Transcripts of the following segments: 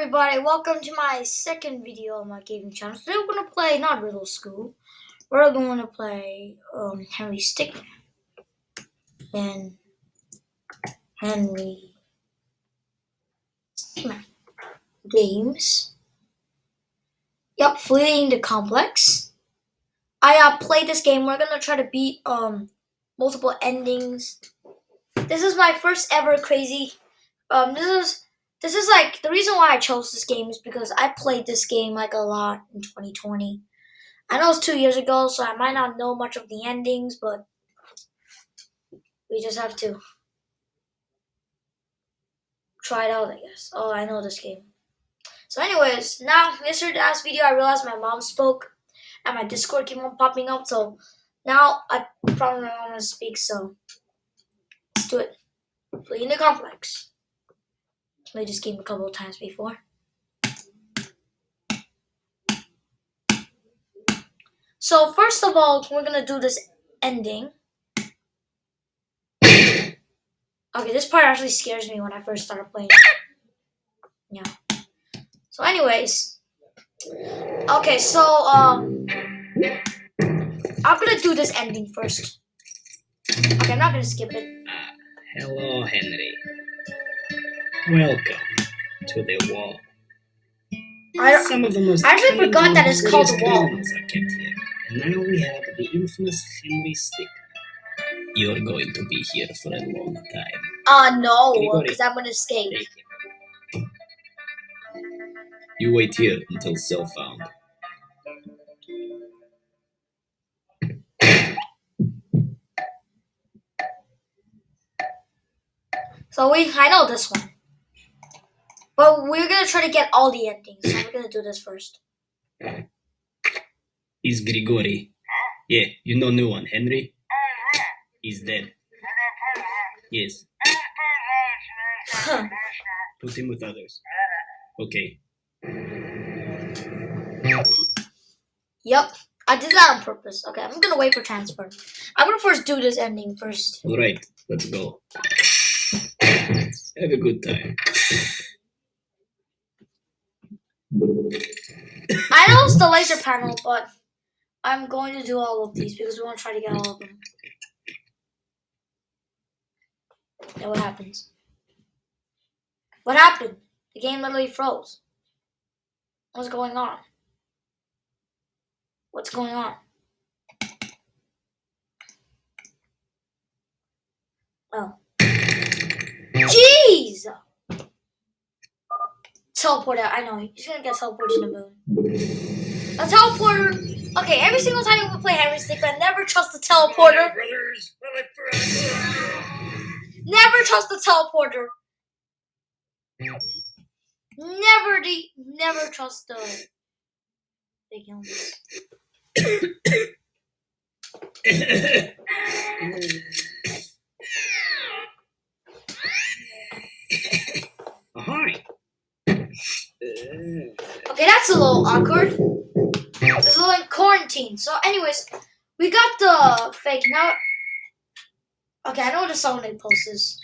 everybody, welcome to my second video on my gaming channel. Today we're going to play, not Riddle School, we're going to play um, Henry Stickmin. And Henry Stickmin. Games. Yep, fleeing the complex. I uh, played this game, we're going to try to beat um, multiple endings. This is my first ever crazy, um, this is this is like the reason why I chose this game is because I played this game like a lot in 2020. I know it's two years ago, so I might not know much of the endings, but we just have to try it out, I guess. Oh, I know this game. So, anyways, now yesterday last video, I realized my mom spoke, and my Discord keep on popping up. So now I probably want to speak. So let's do it. Flee in the complex. Played this game a couple of times before. So first of all, we're gonna do this ending. Okay, this part actually scares me when I first started playing. Yeah. So anyways. Okay, so um I'm gonna do this ending first. Okay, I'm not gonna skip it. Hello, Henry. Welcome to the wall. I, Some of the most I actually forgot that it's called the wall. criminals are kept here, and now we have the infamous Henry Stick. You're going to be here for a long time. uh no, because I'm gonna escape. Take it. You wait here until cell found. So we I know this one. But we're gonna try to get all the endings. So we're gonna do this first. Is Grigori? Yeah, you know new one, Henry? He's dead. Yes, Huh. put him with others. Okay. yep. I did that on purpose. Okay, I'm gonna wait for transfer. I'm gonna first do this ending first. Alright, let's go. Have a good time. I know it's the laser panel, but I'm going to do all of these because we want to try to get all of them. Then what happens? What happened? The game literally froze. What's going on? What's going on? Oh. Jeez! Teleporter, I know. He's gonna get teleported to the moon. A teleporter. Okay, every single time we play Henry I never trust the teleporter. Never trust the teleporter. Never the never trust the big. Ahoy! Mm. Okay, that's a little awkward. It's a little in quarantine. So, anyways, we got the fake now. Okay, I know what the song they is.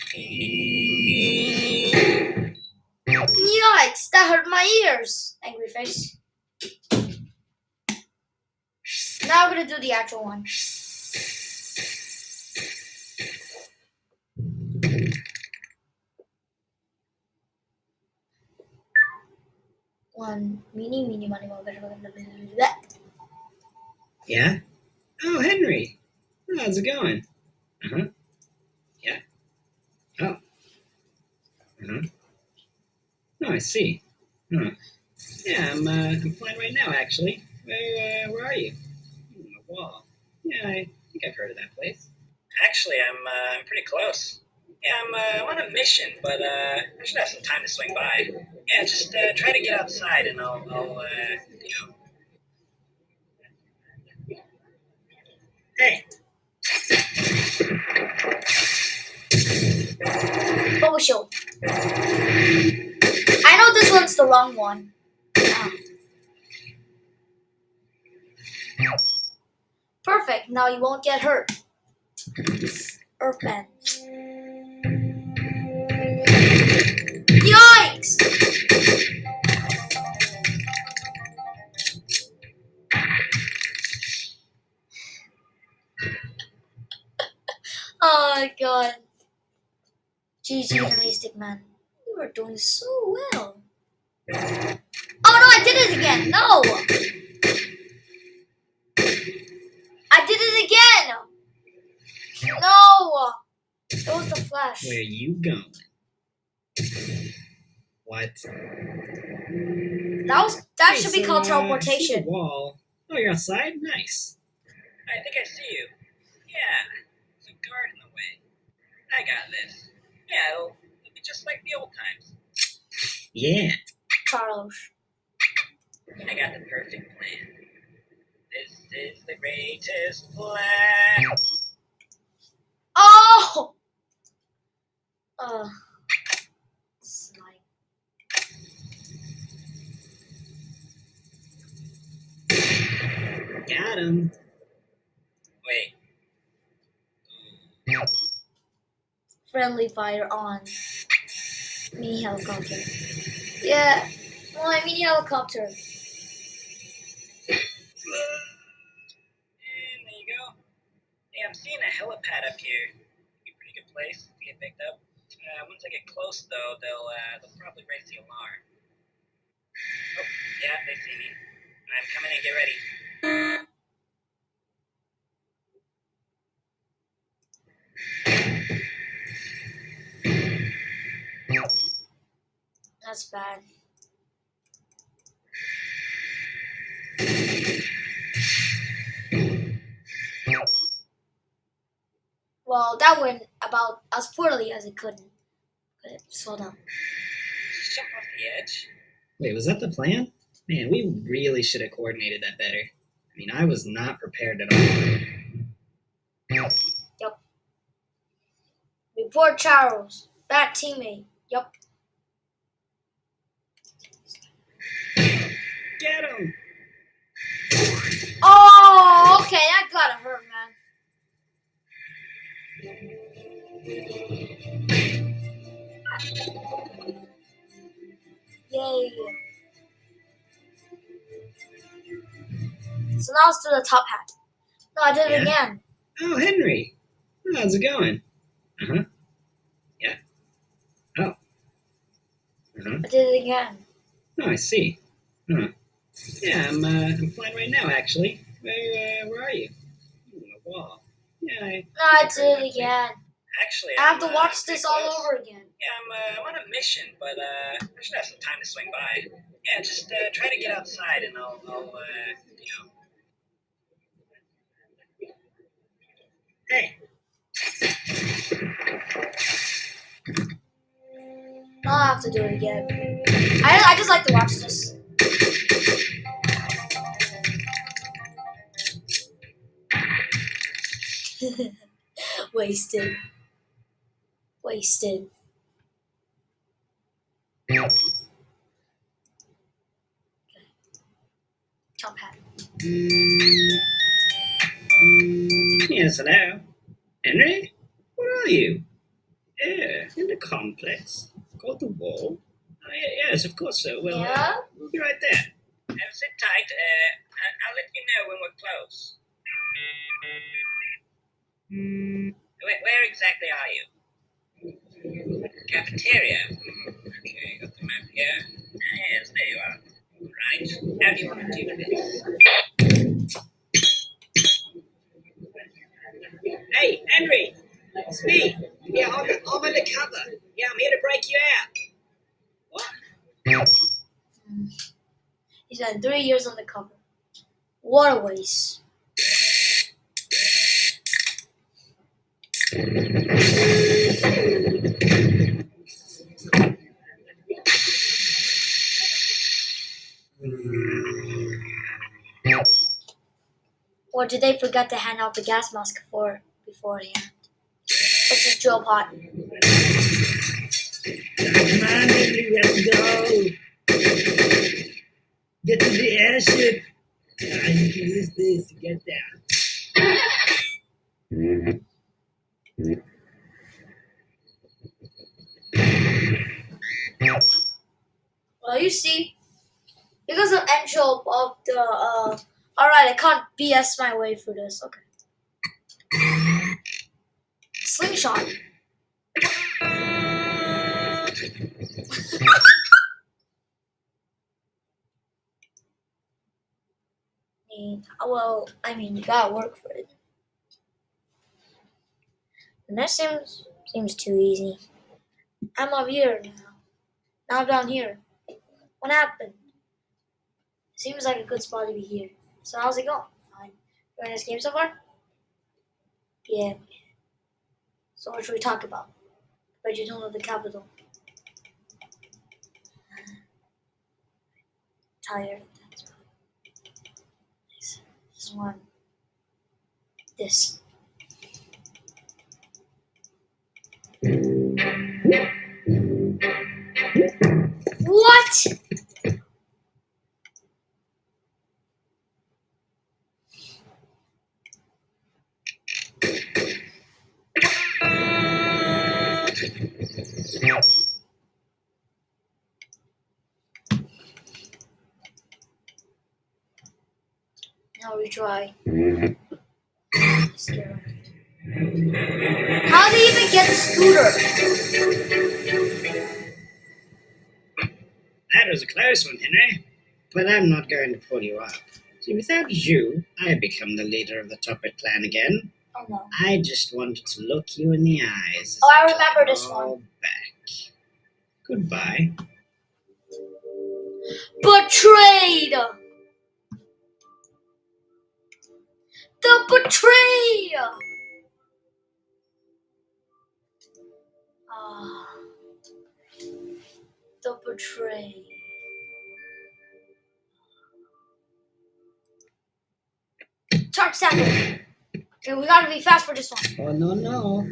Yikes! That hurt my ears. Angry face. Now we're gonna do the actual one. Meeny, money. Yeah? Oh, Henry! How's it going? Uh huh. Yeah. Oh. Uh huh. Oh, I see. Huh. Yeah, I'm, uh, I'm fine right now, actually. Where, uh, where are you? Hmm, wall. Yeah, I think I've heard of that place. Actually, I'm, uh, I'm pretty close. Yeah, I'm, uh, on a mission, but, uh, I should have some time to swing by. Yeah, just, uh, try to get outside and I'll, I'll, uh, you know. Hey, Bubble show. I know this one's the wrong one. Ah. Perfect. Now you won't get hurt. Earthman. Yikes! oh god. GG Holistic Man. You are doing so well. Oh no, I did it again! No! I did it again! No! It was the flash. Where you going? What? That was that Hey, should be called uh, teleportation. the wall. Oh, you're outside? Nice. I think I see you. Yeah, there's a guard in the way. I got this. Yeah, it'll, it'll be just like the old times. Yeah. Charles. I got the perfect plan. This is the greatest plan. Oh! Uh. Got him. Wait, Friendly fire on. Mini helicopter. Yeah. My mini helicopter. and there you go. Hey, I'm seeing a helipad up here. Be a pretty good place to get picked up. Uh, once I get close, though, they'll uh, they'll probably raise the alarm. Oh, yeah, they see me. I'm coming in. Get ready. That's bad. Well, that went about as poorly as it could. But slow down. Just jump off the edge. Wait, was that the plan? Man, we really should have coordinated that better. I mean, I was not prepared at all. Yep. Report Charles. Bad teammate. Yep. Get him! Oh, okay. That gotta hurt, man. Yay. So now let's do the top hat. No, I did it again. Oh, Henry. How's it going? Uh huh. Yeah. Oh. Uh huh. I did it again. Oh, I see. Huh. Yeah, I'm. Uh, I'm flying right now, actually. Where? Uh, where are you? Ooh, on the wall. Yeah. I, No, I did it again. Actually, I have I'm, to uh, watch this all close. over again. Yeah, I'm, uh, I'm on a mission, but uh, I should have some time to swing by. Yeah, just uh, try to get outside, and I'll, I'll uh, you know. Hey. I'll have to do it again. I, I just like to watch this. Wasted. Wasted. Top hat. Yes, hello. Henry? Where are you? Yeah, in the complex. Called the wall. Oh, yeah, yes, of course so. Well, uh, we'll be right there. Uh, sit tight. Uh, I- I'll let you know when we're close. Where, where exactly are you? Cafeteria. Hmm, Okay, got the map here. Ah, yes, there you are. Right. How do you want to do this? Hey, Henry! It's me! Yeah, I'm, I'm undercover. Yeah, I'm here to break you out. What? He years on the cover. Waste. Or did they forget to hand out the gas mask for beforehand? Let's just drill pot. Come on, Henry, let's go! Get to the airship. I need to use this to get there. Well, you see, because of Angel of the, uh, alright, I can't BS my way through this, okay. Slingshot. mean, oh, well, I mean, you gotta work for it. And that seems seems too easy. I'm up here now. Now I'm down here. What happened? Seems like a good spot to be here. So how's it going? Fine. Enjoying this game so far? Yeah. So what should we talk about? But you don't know the capital. Tired. This one. This. What? Now retry. Scare. How do you even get the scooter? That was a close one, Henry. But I'm not going to pull you up. See, without you, I become the leader of the Toppat clan again. Oh no. I just wanted to look you in the eyes. Oh, I remember it this all one. Back. Goodbye. Betrayed! The betrayer! Ah. The betrayed. Charge sample. Okay, we gotta be fast for this one. Oh, no, no.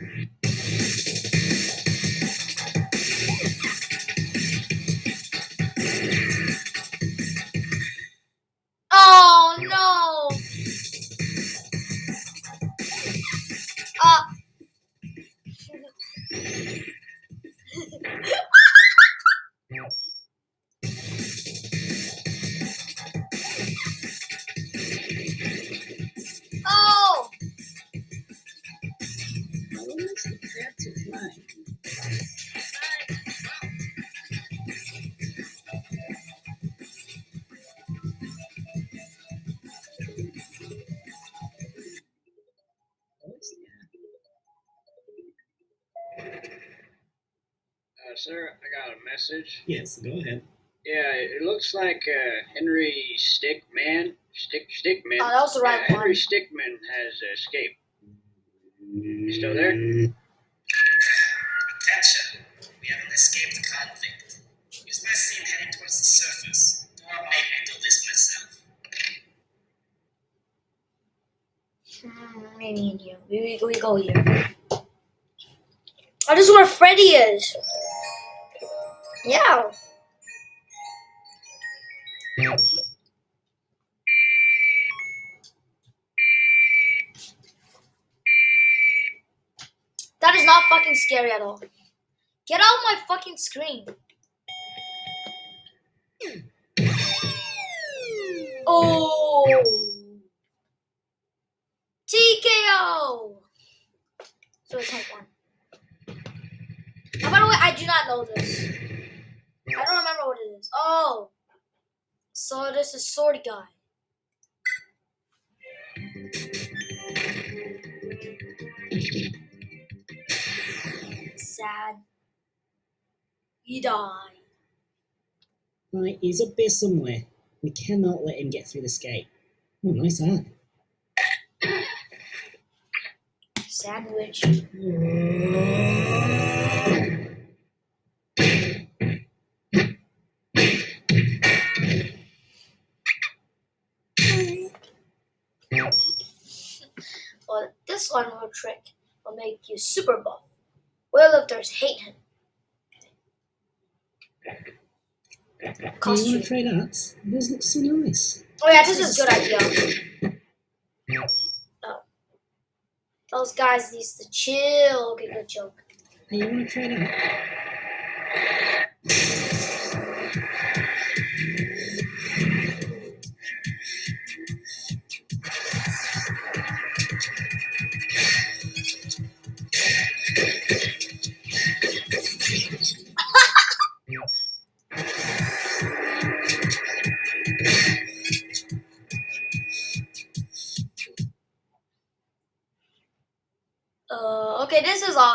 Sir, I got a message. Yes, go ahead. Yeah, it looks like uh, Henry Stickmin, Stick Stickmin. Oh, that was the right uh, Henry one. Stickmin has escaped. You still there? Attention! We have an escaped convict. Use my scene heading towards the surface. Or I may handle this myself. Hmm, maybe in here. We, we, we go here. Oh, this is where Freddy is. Yeah. That is not fucking scary at all. Get out my fucking screen. Oh. TKO. So it's type one. By the way, I do not know this. I don't remember what it is. Oh. So this is sword guy. Sad. He died. Right, he's up there somewhere. We cannot let him get through this gate. Oh, nice art. Sandwich. One little trick will make you super buff. Weightlifters hate him. Do you want Costume. to trade arts? Those look so nice. Oh yeah, this is a good idea. Oh. Those guys needs to chill. Okay, good joke. Hey, you want to trade art?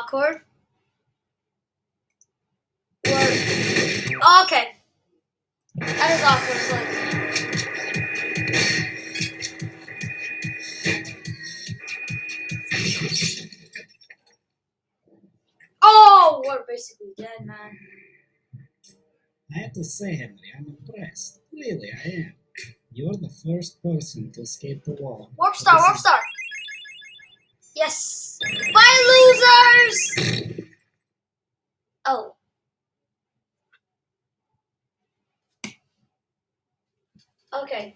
Awkward. Where, oh, okay. That is awkward. It's like, oh, we're basically dead, man. I have to say, Henry, I'm impressed. Really, I am. You're the first person to escape the wall. Warp star, warp star. Yes. Bye, losers. Oh. Okay.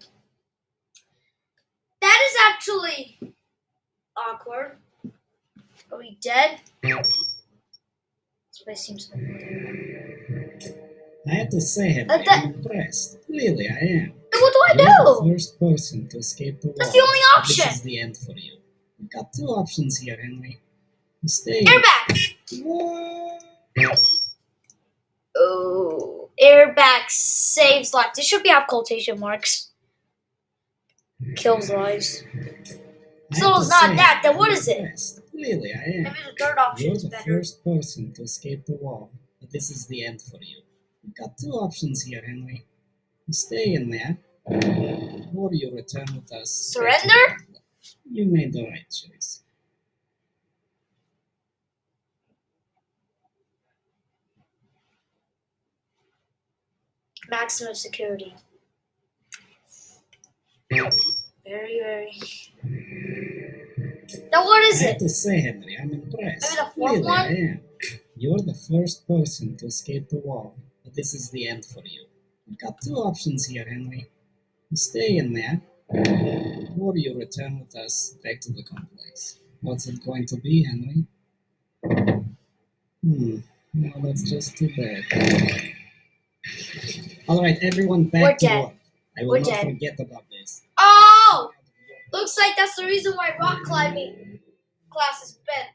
That is actually awkward. Are we dead? This place seems. I have to say, Uh, that- I'm impressed. Really, I am. What do I You're the do? first person to escape the wall. That's the only option. This is the end for you. You've got two options here, Henry. Stay. Airbag. What? Oh, airbag saves lives. This should be have quotation marks. Kills lives. So it's not that, then what is it? Really, I am. Maybe the third option You're is the better. first person to escape the wall, but this is the end for you. You've got two options here, Henry. You stay in there, or you return with us. Surrender? You made the right choice. Maximum security. Very, very. Now what is I have it? to say, Henry, I'm impressed. Maybe the fourth really, one? I am. You're the first person to escape the wall, but this is the end for you. You've got two options here, Henry. You stay in there, or you return with us back to the complex. What's it going to be, Henry? Hmm. No, that's just too bad. All right, everyone, back We're to dead. work. I will We're not dead. forget about this. Oh! Looks like that's the reason why rock climbing class is bad.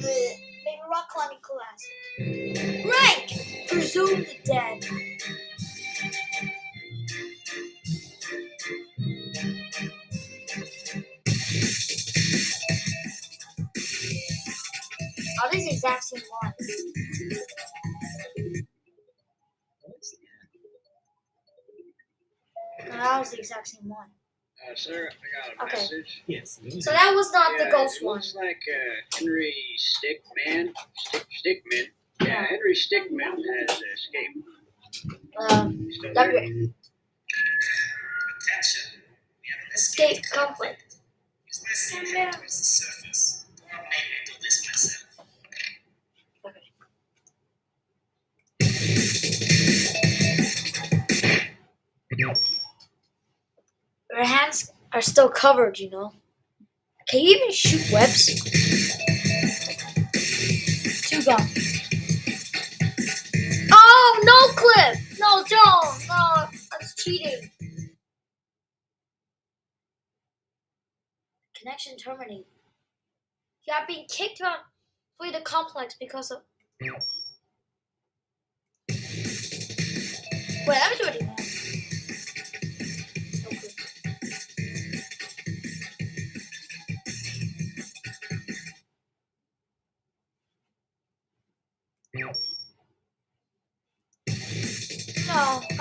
Maybe rock climbing class. Rank! Presumed dead. Are these exact same one? No, that was the exact same one. Uh, sir, I got a Okay. message. Yes. So that was not the Yeah, ghost it one. looks like uh, Henry Stickmin, Stick, Stickmin. Yeah, Henry Stickmin has escaped. Um, W- Attention. We have an escape conflict. Your hands are still covered, you know. Can you even shoot webs? Two gone. Oh, no clip! No, don't! No, that's cheating. Connection terminated. You are being kicked out of the complex because of. Wait, let me do.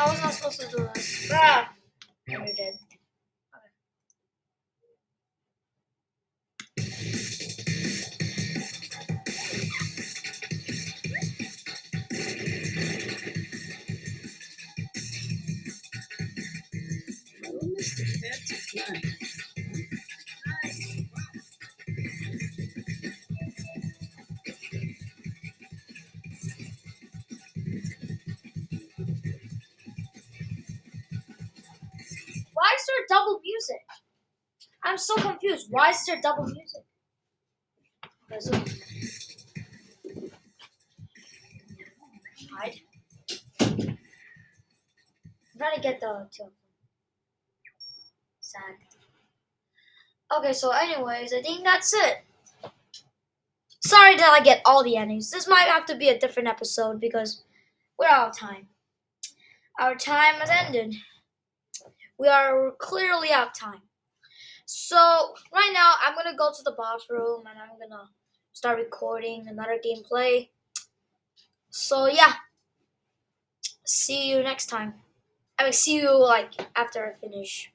I was not supposed to do this. Ah, I'm so confused. Why is there double music? Hide. I'm trying to get the two. Sad. Okay, so anyways, I think that's it. Sorry that I get all the endings. This might have to be a different episode because we're out of time. Our time has ended. We are clearly out of time. So right now I'm gonna go to the bathroom and I'm gonna start recording another gameplay. So yeah, see you next time. I will see you like after I finish